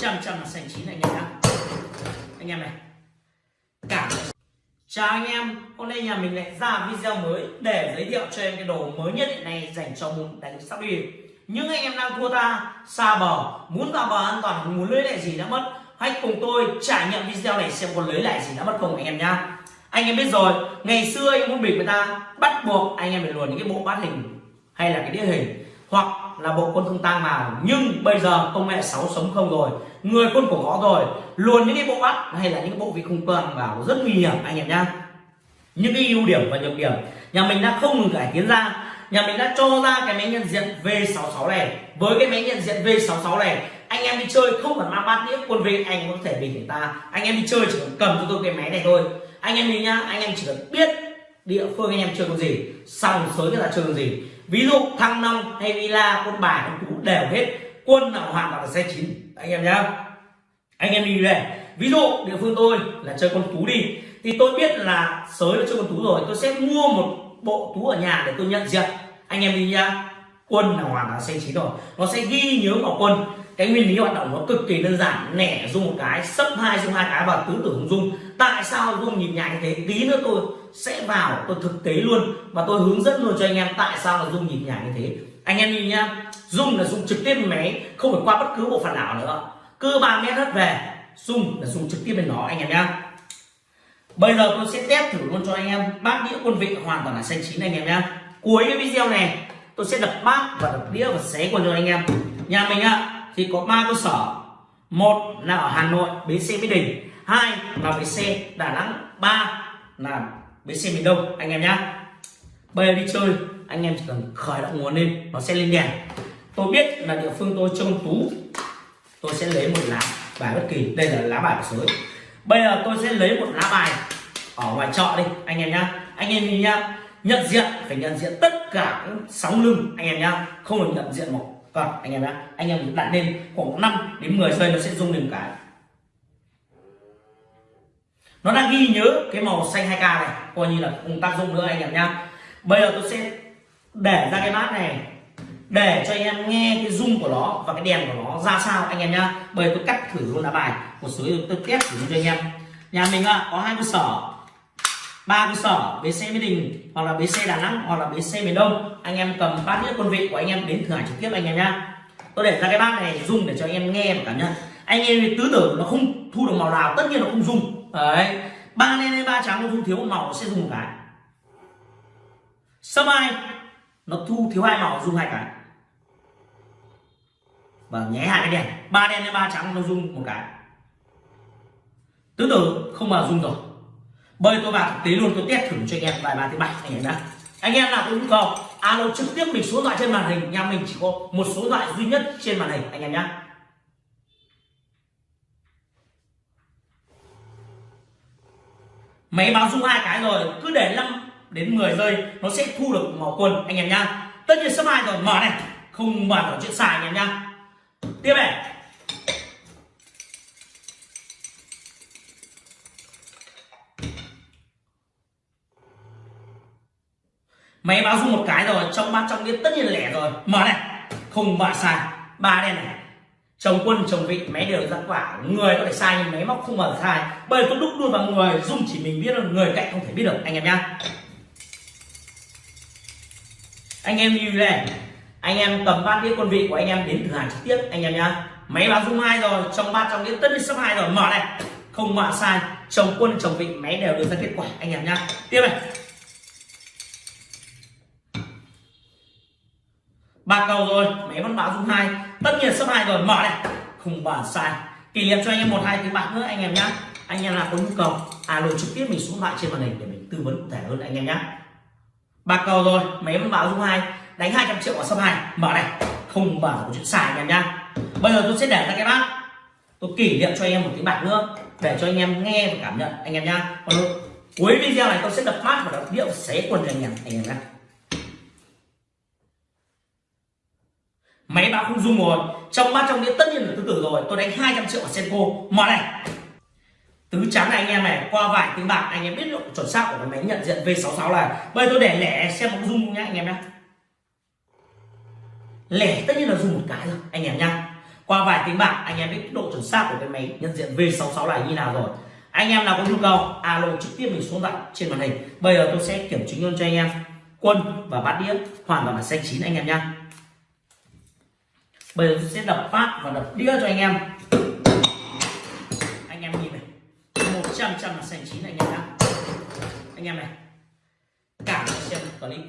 trăm trăm là sành chín anh em nhá anh em này. Cảm chào anh em. Hôm nay nhà mình lại ra video mới để giới thiệu cho em cái đồ mới nhất hiện nay dành cho môn đánh sóc đi những anh em đang thua ta, xa bờ, muốn vào bờ an toàn, muốn lưới lại gì đã mất, hãy cùng tôi trải nghiệm video này xem có lưới lại gì đã mất không anh em nhá. Anh em biết rồi, ngày xưa anh muốn bịp người ta, bắt buộc anh em phải luồn những cái bộ bát hình hay là cái đĩa hình, hoặc là bộ quân thông tang vào nhưng bây giờ công nghệ 6 sống không rồi, người quân cổ gõ rồi, luôn những cái bộ bắt hay là những bộ vị không quang vào rất nguy hiểm, anh em nhá. Những cái ưu điểm và nhược điểm. Nhà mình đã không ngừng cải tiến ra. Nhà mình đã cho ra cái máy nhận diện V66 này. Với cái máy nhận diện V66 này, anh em đi chơi không cần mang bát đĩa, quân vị anh có thể bình người ta. Anh em đi chơi chỉ cần cầm cho tôi cái máy này thôi. Anh em đi nhá, anh em chỉ cần biết địa phương anh em chơi con gì xong sới người ta chơi con gì ví dụ thăng long hay villa quân bài con cú đều hết. Quân nào hoàn toàn là xe chín. Anh em nhá. Anh em đi về. Ví dụ địa phương tôi là chơi con tú đi. Thì tôi biết là sới là chơi con tú rồi, tôi sẽ mua một bộ tú ở nhà để tôi nhận diện. Anh em đi nhá quân là hoàn toàn xanh chín rồi. Nó sẽ ghi nhớ vào quân. Cái nguyên lý hoạt động nó cực kỳ đơn giản. Nẻ dung một cái, sấp hai dung hai cái và tứ tưởng dung tại sao dung nhịp nhàng như thế? Tí nữa tôi sẽ vào, tôi thực tế luôn. Và tôi hướng dẫn luôn cho anh em tại sao là dung nhịp nhàng như thế. Anh em nhìn nhá dung là dung trực tiếp máy, không phải qua bất cứ bộ phận nào nữa. Cứ ba mét hết về dung là dung trực tiếp bên nó anh em nhá. Bây giờ tôi sẽ test thử luôn cho anh em. Bát đĩa quân vị hoàn toàn là xanh chín anh em nhá. Cuối cái video này tôi sẽ đập bát và đập đĩa và xé quần cho anh em. Nhà mình ạ, thì có ba cơ sở. Một là ở Hà Nội, bến xe Mỹ Đình. Hai là bến xe Đà Nẵng. Ba là bến xe miền Đông, anh em nhá. Bây giờ đi chơi, anh em chỉ cần khởi động nguồn lên, nó sẽ lên đèn. Tôi biết là địa phương tôi trông tú. Tôi sẽ lấy một lá bài bất kỳ. Đây là lá bài của sới. Bây giờ tôi sẽ lấy một lá bài ở ngoài chợ đi, anh em nhá. Anh em nhìn nhá. Nhận diện, phải nhận diện tất cả sóng lưng anh em nhá, không được nhận diện một vâng anh em nhá. Anh em đặt lên khoảng 5 đến 10 giây nó sẽ rung lên cái. Nó đang ghi nhớ cái màu xanh 2k này, coi như là không tác dụng nữa anh em nhá. Bây giờ tôi sẽ để ra cái bát này, để cho anh em nghe cái rung của nó và cái đèn của nó ra sao anh em nhá. Bây giờ tôi cắt thử luôn lá bài, một số tôi test thử cho anh em. Nhà mình có hai cơ sở ba cơ sở, bến xe mỹ đình hoặc là bến xe đà nẵng hoặc là bến xe miền đông. Anh em cầm bát đĩa quân vị của anh em đến thử hải trực tiếp anh em nhá. Tôi để ra cái bát này dùng để cho anh em nghe và cảm nhận. Anh em tứ tử nó không thu được màu nào, tất nhiên nó không dùng. Đấy. Ba đen hay ba trắng nó thu thiếu một màu, nó sẽ dùng một cái. Sâm ai? Nó thu thiếu hai màu dùng hai cái. Vâng, và nháy hai cái đèn. Ba đen hay ba trắng nó dùng một cái. Tứ tử không mà dùng rồi bây tôi vào thực tế luôn tôi test thử cho anh em, vài ba thứ bảy anh em đã anh em nào có nhu cầu alo, trực tiếp mình số điện thoại trên màn hình nhà mình chỉ có một số điện thoại duy nhất trên màn hình, anh em nhé máy báo dung hai cái rồi, cứ để 5 đến 10 giây, nó sẽ thu được màu quần anh em nhá. Tất nhiên sắp hai rồi, mở này, không mở ở chuyện xài anh em nhá. Tiếp này. Máy báo dung một cái rồi, trong ba trong đĩa tất nhiên là lẻ rồi. Mở này. Không mở sai. Ba đen này. Chồng quân, chồng vị, máy đều ra quả. Người có thể sai nhưng máy móc không mở sai. Bởi tôi đúc luôn vào người dung chỉ mình biết được người cạnh không thể biết được. Anh em nhá. Anh em như này. Anh em cầm bát đĩa quân vị của anh em đến thử hàng trực tiếp. Anh em nhá. Máy báo dung hai rồi, trong ba trong đĩa tất nhiên sắp hai rồi. Mở này. Không mạ sai. Chồng quân, chồng vị, máy đều đưa ra kết quả. Anh em nhá. Tiếp này. Ba cầu rồi máy vẫn báo dung hai, tất nhiên số hai rồi, mở này. Không bàn sai. Kỷ niệm cho anh em một, hai tiếng bạc nữa, anh em nhá. Anh em là có nhu cầu, alo trực tiếp mình xuống lại trên màn hình để mình tư vấn cụ thể hơn anh em nhá. Ba cầu rồi máy vẫn báo dung hai, đánh 200 triệu ở số hai, mở này. Không mở có chuyện xài anh em nhá. Bây giờ tôi sẽ để ra cái bát. Tôi kỷ niệm cho anh em một tiếng bạc nữa, để cho anh em nghe và cảm nhận, anh em nhá. Còn cuối video này tôi sẽ đập bát và đập điệu xé quần cho anh em anh em nhá. Máy báo không dung rồi trong bát trong đĩa tất nhiên là tứ tử rồi. Tôi đánh 200 triệu ở senko. Mở này. Tứ trắng này anh em này, qua vài tiếng bạc, anh em biết độ chuẩn xác của cái máy nhận diện V66 là bây giờ tôi để lẻ xem một dung nhá, anh em nhá. Lẻ tất nhiên là dùng một cái rồi, anh em nhá. Qua vài tiếng bạc, anh em biết độ chuẩn xác của cái máy nhận diện V66 này như nào rồi. Anh em nào có nhu cầu, alo trực tiếp mình xuống tặng trên màn hình. Bây giờ tôi sẽ kiểm chứng luôn cho anh em. Quân và bát đĩa hoàn toàn là xanh chín, anh em nhá bây giờ tôi sẽ đập phát và đập đĩa cho anh em. Anh em nhìn này. Một trăm trăm là sành chín anh em nhá. Anh em này. Cảm xem clip